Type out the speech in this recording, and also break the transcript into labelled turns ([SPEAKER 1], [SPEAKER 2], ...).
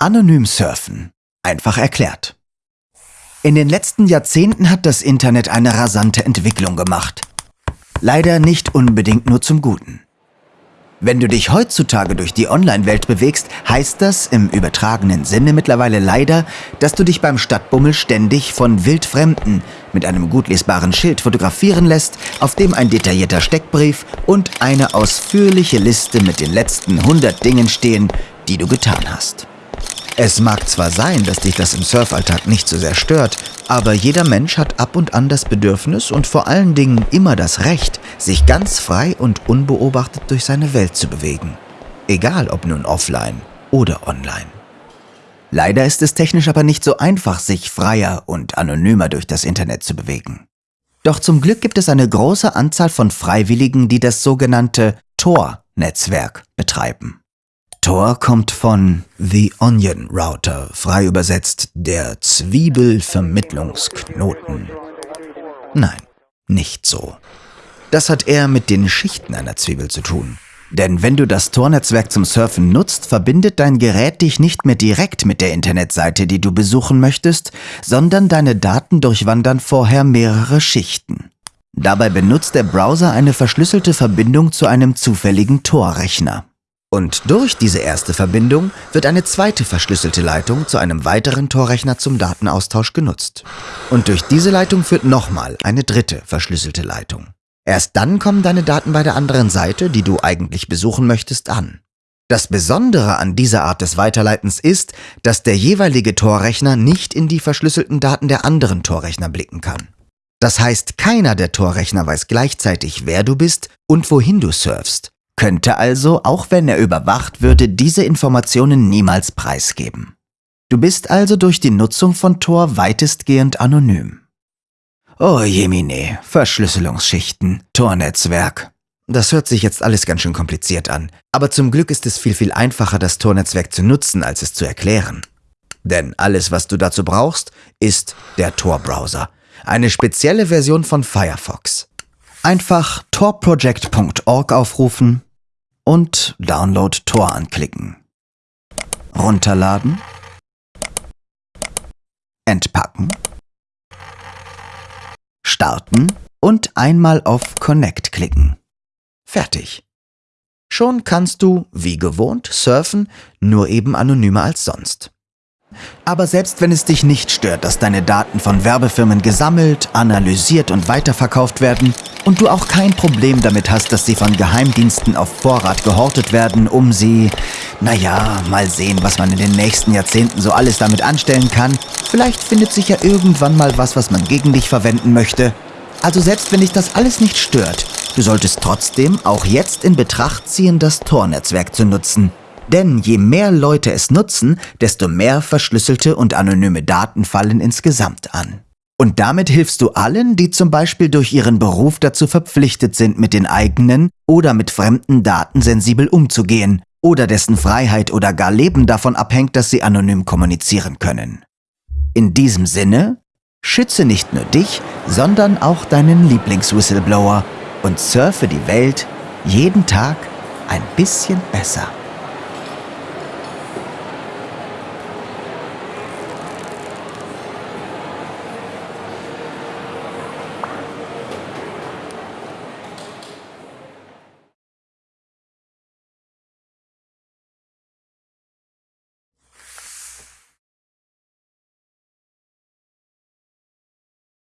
[SPEAKER 1] Anonym surfen. Einfach erklärt. In den letzten Jahrzehnten hat das Internet eine rasante Entwicklung gemacht. Leider nicht unbedingt nur zum Guten. Wenn du dich heutzutage durch die Online-Welt bewegst, heißt das im übertragenen Sinne mittlerweile leider, dass du dich beim Stadtbummel ständig von Wildfremden mit einem gut lesbaren Schild fotografieren lässt, auf dem ein detaillierter Steckbrief und eine ausführliche Liste mit den letzten 100 Dingen stehen, die du getan hast. Es mag zwar sein, dass dich das im Surfalltag nicht so sehr stört, aber jeder Mensch hat ab und an das Bedürfnis und vor allen Dingen immer das Recht, sich ganz frei und unbeobachtet durch seine Welt zu bewegen. Egal ob nun offline oder online. Leider ist es technisch aber nicht so einfach, sich freier und anonymer durch das Internet zu bewegen. Doch zum Glück gibt es eine große Anzahl von Freiwilligen, die das sogenannte Tor-Netzwerk betreiben. Tor kommt von The Onion Router, frei übersetzt der Zwiebelvermittlungsknoten. Nein, nicht so. Das hat eher mit den Schichten einer Zwiebel zu tun. Denn wenn du das Tor-Netzwerk zum Surfen nutzt, verbindet dein Gerät dich nicht mehr direkt mit der Internetseite, die du besuchen möchtest, sondern deine Daten durchwandern vorher mehrere Schichten. Dabei benutzt der Browser eine verschlüsselte Verbindung zu einem zufälligen Tor-Rechner. Und durch diese erste Verbindung wird eine zweite verschlüsselte Leitung zu einem weiteren Torrechner zum Datenaustausch genutzt. Und durch diese Leitung führt nochmal eine dritte verschlüsselte Leitung. Erst dann kommen deine Daten bei der anderen Seite, die du eigentlich besuchen möchtest, an. Das Besondere an dieser Art des Weiterleitens ist, dass der jeweilige Torrechner nicht in die verschlüsselten Daten der anderen Torrechner blicken kann. Das heißt, keiner der Torrechner weiß gleichzeitig, wer du bist und wohin du surfst, könnte also, auch wenn er überwacht würde, diese Informationen niemals preisgeben. Du bist also durch die Nutzung von Tor weitestgehend anonym. Oh jemine, Verschlüsselungsschichten, Tornetzwerk. Das hört sich jetzt alles ganz schön kompliziert an, aber zum Glück ist es viel, viel einfacher, das Tornetzwerk zu nutzen, als es zu erklären. Denn alles, was du dazu brauchst, ist der Tor-Browser, eine spezielle Version von Firefox. Einfach torproject.org aufrufen und Download Tor anklicken. Runterladen. Entpacken. Starten und einmal auf Connect klicken. Fertig. Schon kannst du, wie gewohnt, surfen, nur eben anonymer als sonst. Aber selbst wenn es dich nicht stört, dass deine Daten von Werbefirmen gesammelt, analysiert und weiterverkauft werden und du auch kein Problem damit hast, dass sie von Geheimdiensten auf Vorrat gehortet werden, um sie, naja, mal sehen, was man in den nächsten Jahrzehnten so alles damit anstellen kann. Vielleicht findet sich ja irgendwann mal was, was man gegen dich verwenden möchte. Also selbst wenn dich das alles nicht stört, du solltest trotzdem auch jetzt in Betracht ziehen, das Tor-Netzwerk zu nutzen. Denn je mehr Leute es nutzen, desto mehr verschlüsselte und anonyme Daten fallen insgesamt an. Und damit hilfst du allen, die zum Beispiel durch ihren Beruf dazu verpflichtet sind, mit den eigenen oder mit fremden Daten sensibel umzugehen oder dessen Freiheit oder gar Leben davon abhängt, dass sie anonym kommunizieren können. In diesem Sinne, schütze nicht nur dich, sondern auch deinen Lieblingswhistleblower und surfe die Welt jeden Tag ein bisschen besser.